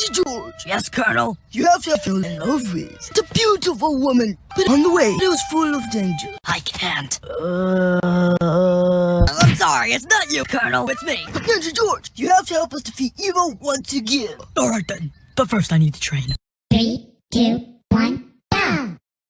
Daddy George, Yes, Colonel. you have to fall in love with the beautiful woman, but on the way, it was full of danger. I can't. Uh, I'm sorry, it's not you, Colonel. It's me. Ninja George, you have to help us defeat evil once again. All right then. But first, I need to train. Three, two,